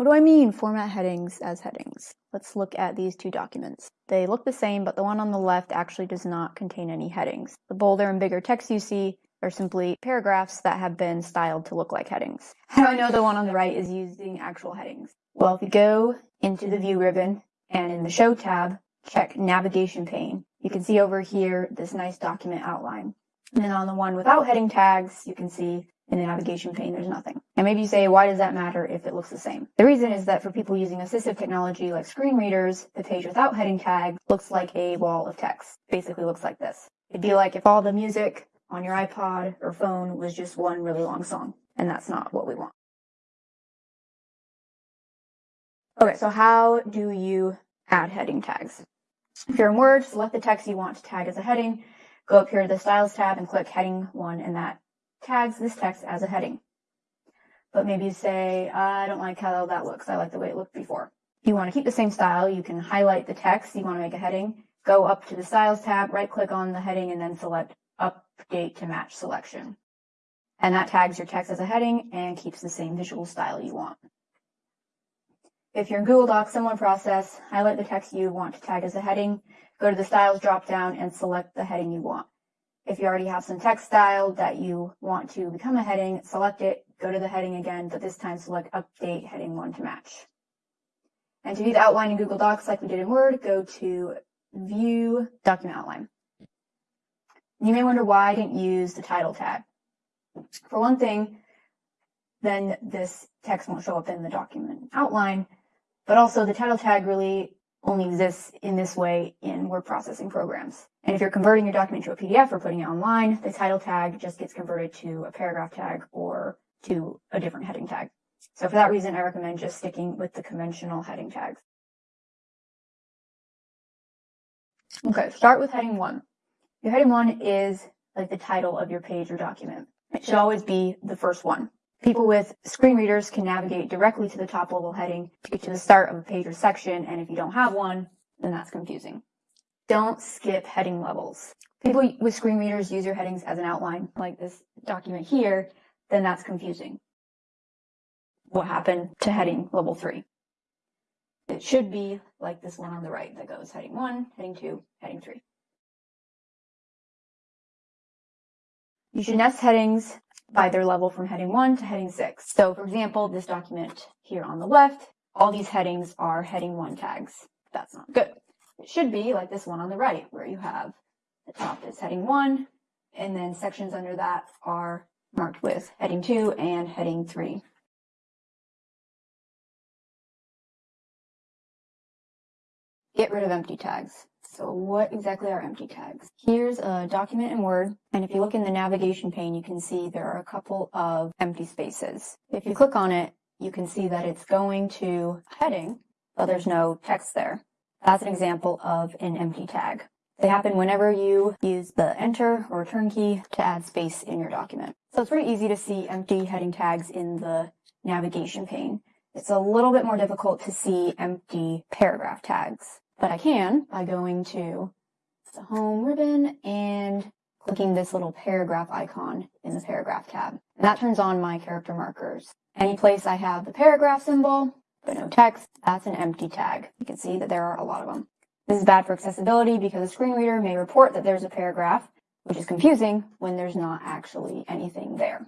What do I mean format headings as headings? Let's look at these two documents. They look the same, but the one on the left actually does not contain any headings. The bolder and bigger text you see are simply paragraphs that have been styled to look like headings. How do I know the one on the right is using actual headings? Well, if you go into the View ribbon and in the Show tab, check Navigation pane, you can see over here this nice document outline. And then on the one without heading tags, you can see in the navigation pane, there's nothing. And maybe you say, why does that matter if it looks the same? The reason is that for people using assistive technology like screen readers, the page without heading tag looks like a wall of text. Basically looks like this. It'd be like if all the music on your iPod or phone was just one really long song. And that's not what we want. Okay, so how do you add heading tags? If you're in Word, select the text you want to tag as a heading, go up here to the Styles tab and click Heading 1, and that tags this text as a heading. But maybe you say, I don't like how that looks. I like the way it looked before. If you want to keep the same style, you can highlight the text you want to make a heading, go up to the Styles tab, right click on the heading, and then select Update to Match Selection. And that tags your text as a heading and keeps the same visual style you want. If you're in Google Docs, similar process, highlight the text you want to tag as a heading, go to the Styles dropdown and select the heading you want. If you already have some text style that you want to become a heading, select it, go to the heading again, but this time select Update Heading 1 to match. And to view the outline in Google Docs like we did in Word, go to View Document Outline. You may wonder why I didn't use the title tag. For one thing, then this text won't show up in the document outline, but also the title tag really only exists in this way in word processing programs. And if you're converting your document to a PDF or putting it online, the title tag just gets converted to a paragraph tag or to a different heading tag. So for that reason, I recommend just sticking with the conventional heading tags. Okay, start with heading one. Your heading one is like the title of your page or document. It should always be the first one. People with screen readers can navigate directly to the top level heading to get to the start of a page or section, and if you don't have one, then that's confusing. Don't skip heading levels. People with screen readers use your headings as an outline, like this document here, then that's confusing. What happened to heading level three? It should be like this one on the right that goes heading one, heading two, heading three. You should nest headings by their level from heading 1 to heading 6. So for example, this document here on the left, all these headings are heading 1 tags. That's not good. It should be like this one on the right, where you have the top is heading 1, and then sections under that are marked with heading 2 and heading 3. Get rid of empty tags. So what exactly are empty tags? Here's a document in Word, and if you look in the navigation pane, you can see there are a couple of empty spaces. If you click on it, you can see that it's going to heading, but there's no text there. That's an example of an empty tag. They happen whenever you use the enter or return key to add space in your document. So it's pretty easy to see empty heading tags in the navigation pane. It's a little bit more difficult to see empty paragraph tags. But I can by going to the home ribbon and clicking this little paragraph icon in the paragraph tab. And that turns on my character markers. Any place I have the paragraph symbol, but no text, that's an empty tag. You can see that there are a lot of them. This is bad for accessibility because a screen reader may report that there's a paragraph, which is confusing when there's not actually anything there.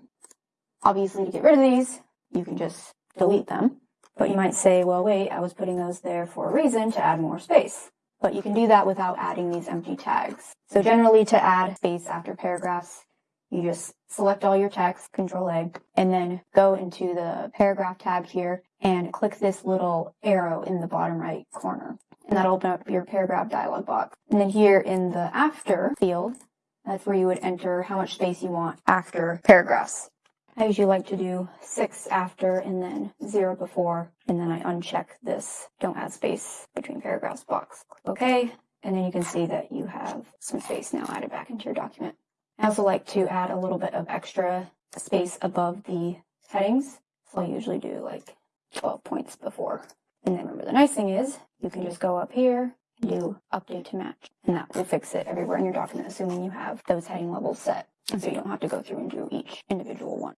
Obviously, to get rid of these, you can just delete them. But you might say, well, wait, I was putting those there for a reason to add more space. But you can do that without adding these empty tags. So generally to add space after paragraphs, you just select all your text, Control A, and then go into the paragraph tab here and click this little arrow in the bottom right corner. And that'll open up your paragraph dialog box. And then here in the after field, that's where you would enter how much space you want after paragraphs. I usually like to do six after and then zero before, and then I uncheck this don't add space between paragraphs box. Click OK, and then you can see that you have some space now added back into your document. I also like to add a little bit of extra space above the headings, so I usually do like 12 points before. And then remember the nice thing is you can just go up here and do update to match, and that will fix it everywhere in your document, assuming you have those heading levels set. And so you don't have to go through and do each individual one.